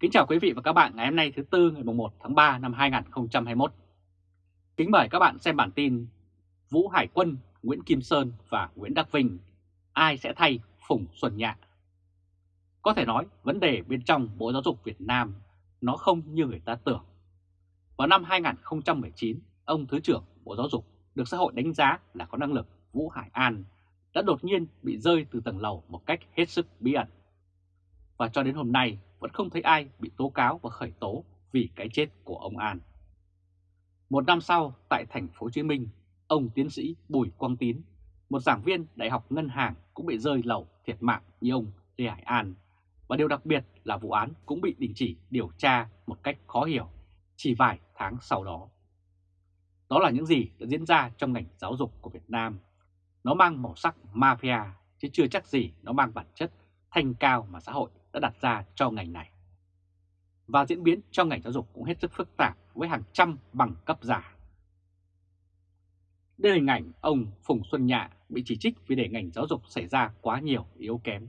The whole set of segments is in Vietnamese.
Kính chào quý vị và các bạn ngày hôm nay thứ Tư ngày 1 tháng 3 năm 2021. Kính mời các bạn xem bản tin Vũ Hải Quân, Nguyễn Kim Sơn và Nguyễn Đắc Vinh, ai sẽ thay Phùng Xuân Nhạ? Có thể nói vấn đề bên trong Bộ Giáo dục Việt Nam nó không như người ta tưởng. Vào năm 2019, ông Thứ trưởng Bộ Giáo dục được xã hội đánh giá là có năng lực Vũ Hải An đã đột nhiên bị rơi từ tầng lầu một cách hết sức bí ẩn. Và cho đến hôm nay vẫn không thấy ai bị tố cáo và khởi tố vì cái chết của ông An. Một năm sau, tại thành phố Hồ Chí Minh, ông tiến sĩ Bùi Quang Tín, một giảng viên Đại học Ngân hàng cũng bị rơi lầu thiệt mạng như ông Lê Hải An. Và điều đặc biệt là vụ án cũng bị đình chỉ điều tra một cách khó hiểu chỉ vài tháng sau đó. Đó là những gì đã diễn ra trong ngành giáo dục của Việt Nam. Nó mang màu sắc mafia chứ chưa chắc gì nó mang bản chất thanh cao mà xã hội đã đặt ra cho ngành này. Và diễn biến trong ngành giáo dục cũng hết sức phức tạp với hàng trăm bằng cấp giả. Đây là hình ảnh ông Phùng Xuân Nhạ bị chỉ trích vì để ngành giáo dục xảy ra quá nhiều yếu kém.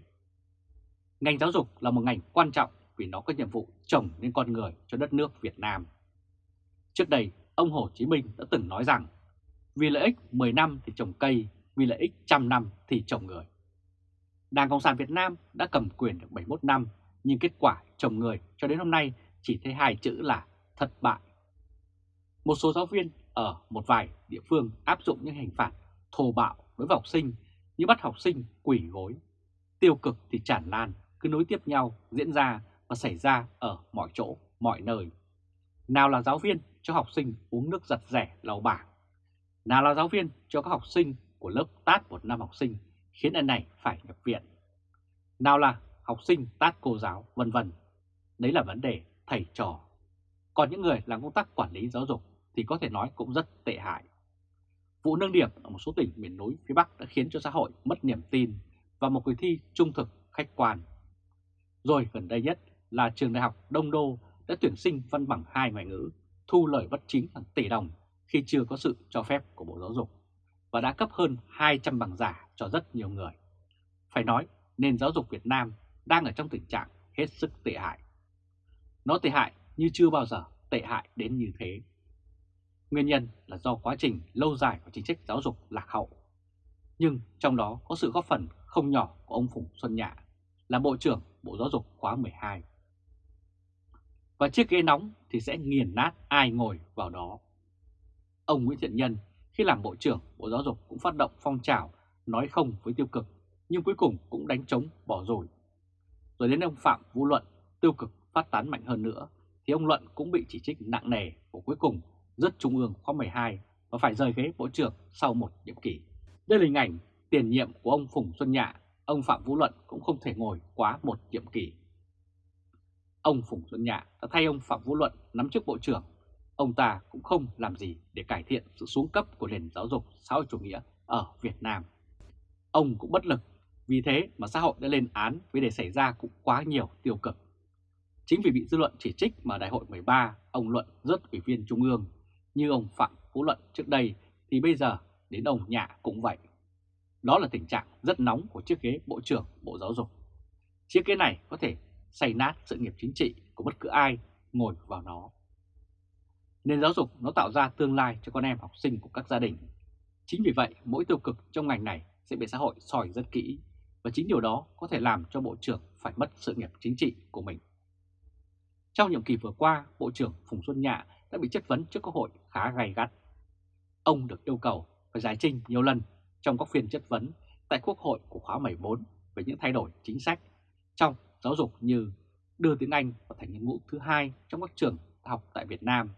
Ngành giáo dục là một ngành quan trọng vì nó có nhiệm vụ trồng nên con người cho đất nước Việt Nam. Trước đây, ông Hồ Chí Minh đã từng nói rằng vì lợi ích 10 năm thì trồng cây, vì lợi ích trăm năm thì trồng người. Đảng Cộng sản Việt Nam đã cầm quyền được 71 năm, nhưng kết quả trồng người cho đến hôm nay chỉ thấy hai chữ là thất bại. Một số giáo viên ở một vài địa phương áp dụng những hình phạt thô bạo đối với học sinh như bắt học sinh quỷ gối. Tiêu cực thì tràn lan, cứ nối tiếp nhau diễn ra và xảy ra ở mọi chỗ, mọi nơi. Nào là giáo viên cho học sinh uống nước giặt rẻ lau bảng, nào là giáo viên cho các học sinh của lớp tát một năm học sinh khiến anh này phải nhập viện. Nào là học sinh tát cô giáo, vân vân. Đấy là vấn đề thầy trò. Còn những người làm công tác quản lý giáo dục thì có thể nói cũng rất tệ hại. Vụ nâng điểm ở một số tỉnh miền núi phía Bắc đã khiến cho xã hội mất niềm tin và một kỳ thi trung thực khách quan. Rồi gần đây nhất là trường đại học Đông Đô đã tuyển sinh văn bằng hai ngoại ngữ, thu lời bất chính hàng tỷ đồng khi chưa có sự cho phép của Bộ Giáo dục và đã cấp hơn 200 bằng giả cho rất nhiều người. Phải nói, nền giáo dục Việt Nam đang ở trong tình trạng hết sức tệ hại. Nó tệ hại như chưa bao giờ tệ hại đến như thế. Nguyên nhân là do quá trình lâu dài của chính sách giáo dục lạc hậu. Nhưng trong đó có sự góp phần không nhỏ của ông Phùng Xuân Nhạ là Bộ trưởng Bộ Giáo dục khóa 12. Và chiếc ghế nóng thì sẽ nghiền nát ai ngồi vào đó. Ông Nguyễn Thiện Nhân khi làm Bộ trưởng Bộ Giáo dục cũng phát động phong trào nói không với tiêu cực, nhưng cuối cùng cũng đánh trống bỏ rồi. Rồi đến ông Phạm Vũ Luận tiêu cực phát tán mạnh hơn nữa, thì ông Luận cũng bị chỉ trích nặng nề và cuối cùng rất Trung ương khóa 12 và phải rời ghế Bộ trưởng sau một nhiệm kỳ. Đây là hình ảnh tiền nhiệm của ông Phùng Xuân Nhạ, ông Phạm Vũ Luận cũng không thể ngồi quá một nhiệm kỳ. Ông Phùng Xuân Nhạ đã thay ông Phạm Vũ Luận nắm chức Bộ trưởng ông ta cũng không làm gì để cải thiện sự xuống cấp của nền giáo dục xã hội chủ nghĩa ở Việt Nam. Ông cũng bất lực, vì thế mà xã hội đã lên án vì để xảy ra cũng quá nhiều tiêu cực. Chính vì bị dư luận chỉ trích mà Đại hội 13 ông Luận rất ủy viên Trung ương, như ông Phạm Phú Luận trước đây thì bây giờ đến ông Nhạ cũng vậy. Đó là tình trạng rất nóng của chiếc ghế Bộ trưởng Bộ Giáo dục. Chiếc ghế này có thể xây nát sự nghiệp chính trị của bất cứ ai ngồi vào nó. Nền giáo dục nó tạo ra tương lai cho con em học sinh của các gia đình. Chính vì vậy, mỗi tiêu cực trong ngành này sẽ bị xã hội soi rất kỹ và chính điều đó có thể làm cho Bộ trưởng phải mất sự nghiệp chính trị của mình. Trong nhiệm kỳ vừa qua, Bộ trưởng Phùng Xuân Nhạ đã bị chất vấn trước Quốc hội khá gay gắt. Ông được yêu cầu phải giải trình nhiều lần trong các phiên chất vấn tại Quốc hội của khóa 14 về những thay đổi chính sách trong giáo dục như đưa tiếng Anh vào thành ngôn ngữ thứ hai trong các trường học tại Việt Nam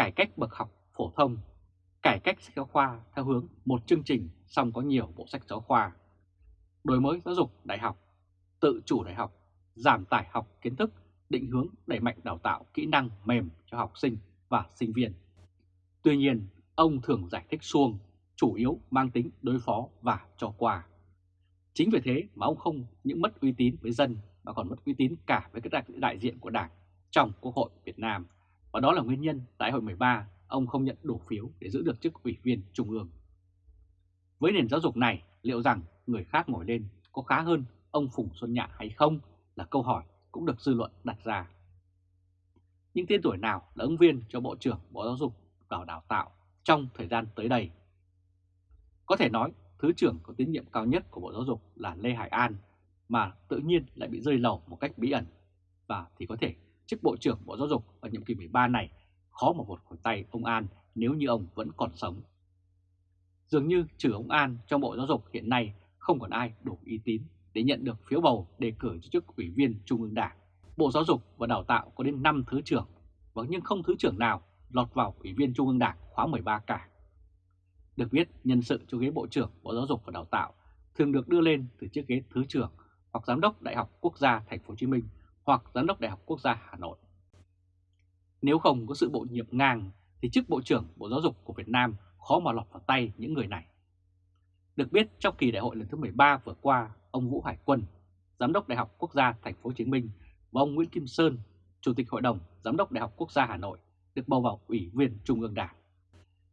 cải cách bậc học phổ thông, cải cách sách giáo khoa theo hướng một chương trình song có nhiều bộ sách giáo khoa, đổi mới giáo dục đại học, tự chủ đại học, giảm tải học kiến thức, định hướng đẩy mạnh đào tạo kỹ năng mềm cho học sinh và sinh viên. Tuy nhiên, ông thường giải thích xuông, chủ yếu mang tính đối phó và cho qua. Chính vì thế mà ông không những mất uy tín với dân mà còn mất uy tín cả với các đại diện của Đảng trong Quốc hội Việt Nam và đó là nguyên nhân tại hội 13 ông không nhận đủ phiếu để giữ được chức ủy viên Trung ương. Với nền giáo dục này, liệu rằng người khác ngồi lên có khá hơn ông Phùng Xuân Nhạ hay không là câu hỏi cũng được dư luận đặt ra. những tên tuổi nào là ứng viên cho Bộ trưởng Bộ Giáo dục và Đào tạo trong thời gian tới đây. Có thể nói, Thứ trưởng có tín nhiệm cao nhất của Bộ Giáo dục là Lê Hải An, mà tự nhiên lại bị rơi lầu một cách bí ẩn. Và thì có thể chức Bộ trưởng Bộ Giáo dục ở nhiệm kỳ 13 này khó mà một khỏi tay ông An nếu như ông vẫn còn sống. Dường như trừ ông An trong Bộ Giáo dục hiện nay không còn ai đủ uy tín để nhận được phiếu bầu đề cử cho chức ủy viên Trung ương Đảng. Bộ Giáo dục và Đào tạo có đến 5 thứ trưởng, và nhưng không thứ trưởng nào lọt vào ủy viên Trung ương Đảng khóa 13 cả. Được biết, nhân sự cho ghế Bộ trưởng Bộ Giáo dục và Đào tạo thường được đưa lên từ chiếc ghế thứ trưởng hoặc giám đốc Đại học Quốc gia Thành phố Hồ Chí Minh hoặc giám đốc Đại học Quốc gia Hà Nội. Nếu không có sự bổ nhiệm ngang thì chức Bộ trưởng Bộ Giáo dục của Việt Nam khó mà lọt vào tay những người này. Được biết trong kỳ đại hội lần thứ 13 vừa qua, ông Vũ Hải Quân, Giám đốc Đại học Quốc gia Thành phố Hồ Chí Minh và ông Nguyễn Kim Sơn, Chủ tịch Hội đồng Giám đốc Đại học Quốc gia Hà Nội được bầu vào Ủy viên Trung ương Đảng.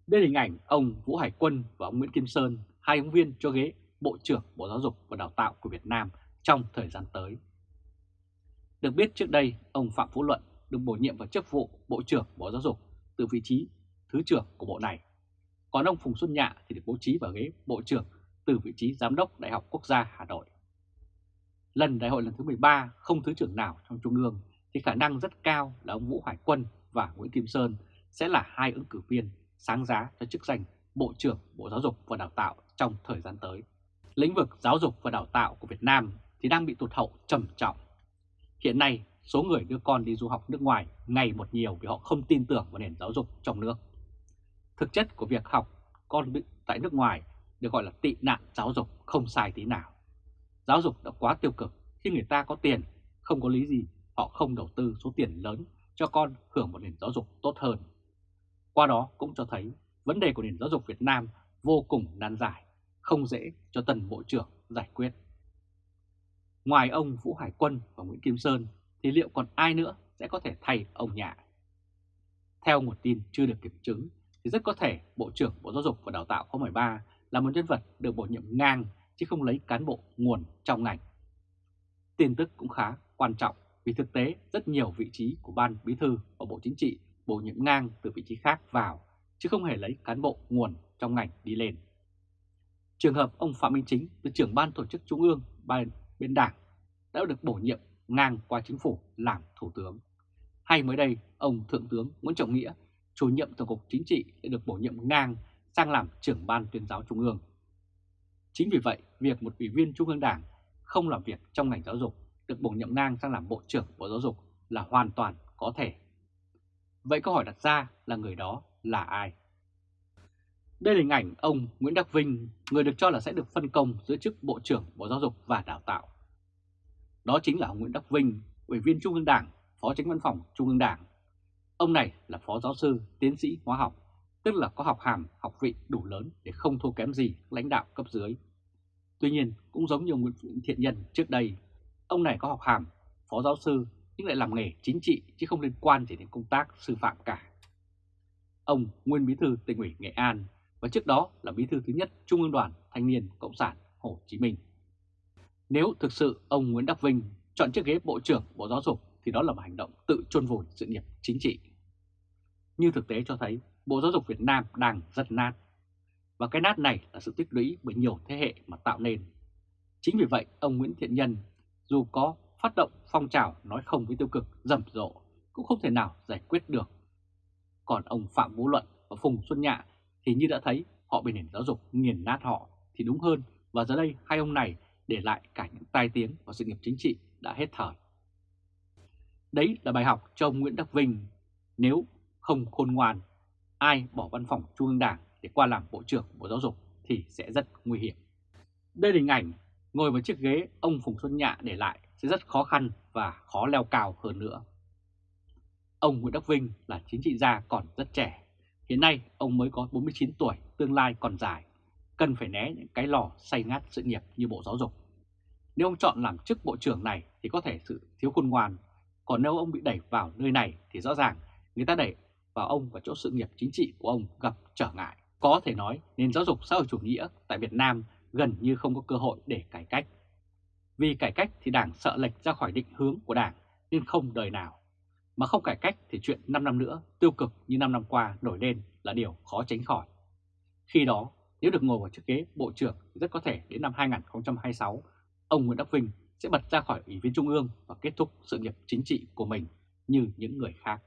Đây là hình ảnh ông Vũ Hải Quân và ông Nguyễn Kim Sơn, hai ứng viên cho ghế Bộ trưởng Bộ Giáo dục và Đào tạo của Việt Nam trong thời gian tới. Được biết trước đây, ông Phạm Phú Luận được bổ nhiệm vào chức vụ Bộ trưởng Bộ Giáo dục từ vị trí Thứ trưởng của Bộ này. Còn ông Phùng Xuân Nhạ thì được bố trí vào ghế Bộ trưởng từ vị trí Giám đốc Đại học Quốc gia Hà Nội. Lần đại hội lần thứ 13 không Thứ trưởng nào trong Trung ương thì khả năng rất cao là ông Vũ Hải Quân và Nguyễn Kim Sơn sẽ là hai ứng cử viên sáng giá cho chức danh Bộ trưởng Bộ Giáo dục và Đào tạo trong thời gian tới. Lĩnh vực giáo dục và đào tạo của Việt Nam thì đang bị tụt hậu trầm trọng. Hiện nay, số người đưa con đi du học nước ngoài ngày một nhiều vì họ không tin tưởng vào nền giáo dục trong nước. Thực chất của việc học con tại nước ngoài được gọi là tị nạn giáo dục không sai tí nào. Giáo dục đã quá tiêu cực khi người ta có tiền, không có lý gì họ không đầu tư số tiền lớn cho con hưởng một nền giáo dục tốt hơn. Qua đó cũng cho thấy vấn đề của nền giáo dục Việt Nam vô cùng nan giải, không dễ cho tần bộ trưởng giải quyết. Ngoài ông Vũ Hải Quân và Nguyễn Kim Sơn, thì liệu còn ai nữa sẽ có thể thay ông Nhạ? Theo một tin chưa được kiểm chứng, thì rất có thể Bộ trưởng Bộ Giáo dục và Đào tạo khóa 13 là một nhân vật được bổ nhiệm ngang chứ không lấy cán bộ nguồn trong ngành. Tin tức cũng khá quan trọng vì thực tế rất nhiều vị trí của Ban Bí Thư và Bộ Chính trị bổ nhiệm ngang từ vị trí khác vào chứ không hề lấy cán bộ nguồn trong ngành đi lên. Trường hợp ông Phạm Minh Chính từ trưởng ban tổ chức trung ương ban bên đảng đã được bổ nhiệm ngang qua chính phủ làm thủ tướng. Hay mới đây, ông Thượng tướng Nguyễn Trọng Nghĩa, chủ nhiệm Tổng cục Chính trị đã được bổ nhiệm ngang sang làm trưởng ban tuyên giáo trung ương. Chính vì vậy, việc một ủy viên trung ương đảng không làm việc trong ngành giáo dục được bổ nhiệm ngang sang làm bộ trưởng bộ giáo dục là hoàn toàn có thể. Vậy câu hỏi đặt ra là người đó là ai? Đây là hình ảnh ông Nguyễn Đắc Vinh, người được cho là sẽ được phân công giữ chức Bộ trưởng Bộ Giáo dục và Đào tạo. Đó chính là ông Nguyễn Đắc Vinh, Ủy viên Trung ương Đảng, Phó Tránh Văn phòng Trung ương Đảng. Ông này là Phó Giáo sư, Tiến sĩ Hóa học, tức là có học hàm, học vị đủ lớn để không thua kém gì lãnh đạo cấp dưới. Tuy nhiên, cũng giống như Nguyễn Thiện Nhân trước đây, ông này có học hàm, Phó Giáo sư nhưng lại làm nghề chính trị chứ không liên quan gì đến công tác sư phạm cả. Ông nguyên bí thư tỉnh ủy Nghệ An và trước đó là bí thư thứ nhất Trung ương đoàn Thanh niên Cộng sản Hồ Chí Minh. Nếu thực sự ông Nguyễn Đắc Vinh chọn chiếc ghế Bộ trưởng Bộ Giáo dục thì đó là một hành động tự chôn vùi sự nghiệp chính trị. Như thực tế cho thấy, Bộ Giáo dục Việt Nam đang rất nát. Và cái nát này là sự tích lũy bởi nhiều thế hệ mà tạo nên. Chính vì vậy, ông Nguyễn Thiện Nhân dù có phát động phong trào nói không với tiêu cực, rầm rộ, cũng không thể nào giải quyết được. Còn ông Phạm Vũ Luận và Phùng Xuân Nhạ thì như đã thấy họ bị nền giáo dục nghiền nát họ thì đúng hơn và giờ đây hai ông này để lại cả những tai tiếng và sự nghiệp chính trị đã hết thời. Đấy là bài học cho ông Nguyễn Đắc Vinh. Nếu không khôn ngoan, ai bỏ văn phòng Trung ương Đảng để qua làm Bộ trưởng Bộ Giáo dục thì sẽ rất nguy hiểm. Đây là hình ảnh ngồi vào chiếc ghế ông Phùng Xuân Nhạ để lại sẽ rất khó khăn và khó leo cao hơn nữa. Ông Nguyễn Đắc Vinh là chính trị gia còn rất trẻ. Hiện nay ông mới có 49 tuổi, tương lai còn dài. Cần phải né những cái lò say ngát sự nghiệp như Bộ Giáo dục. Nếu ông chọn làm chức Bộ trưởng này thì có thể sự thiếu khôn ngoan. Còn nếu ông bị đẩy vào nơi này thì rõ ràng người ta đẩy vào ông và chỗ sự nghiệp chính trị của ông gặp trở ngại. Có thể nói nền giáo dục xã hội chủ nghĩa tại Việt Nam gần như không có cơ hội để cải cách. Vì cải cách thì Đảng sợ lệch ra khỏi định hướng của Đảng nên không đời nào. Mà không cải cách thì chuyện 5 năm nữa tiêu cực như 5 năm qua nổi lên là điều khó tránh khỏi. Khi đó, nếu được ngồi vào chiếc ghế Bộ trưởng thì rất có thể đến năm 2026, ông Nguyễn Đắc Vinh sẽ bật ra khỏi Ủy viên Trung ương và kết thúc sự nghiệp chính trị của mình như những người khác.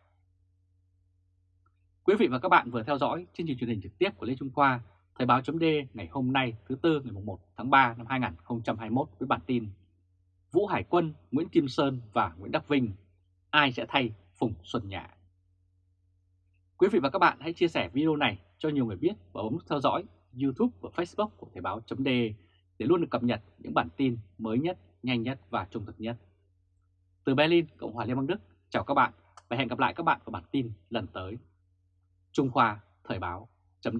Quý vị và các bạn vừa theo dõi chương trình truyền hình trực tiếp của Lê Trung Khoa, Thời báo chấm ngày hôm nay thứ Tư ngày 1 tháng 3 năm 2021 với bản tin Vũ Hải Quân, Nguyễn Kim Sơn và Nguyễn Đắc Vinh, ai sẽ thay Phùng Xuân Nhạ? Quý vị và các bạn hãy chia sẻ video này cho nhiều người biết và bấm theo dõi YouTube và Facebook của Thời Báo .de để luôn được cập nhật những bản tin mới nhất, nhanh nhất và trung thực nhất. Từ Berlin, Cộng hòa Liên bang Đức, chào các bạn và hẹn gặp lại các bạn vào bản tin lần tới. Trung Khoa Thời báo chấm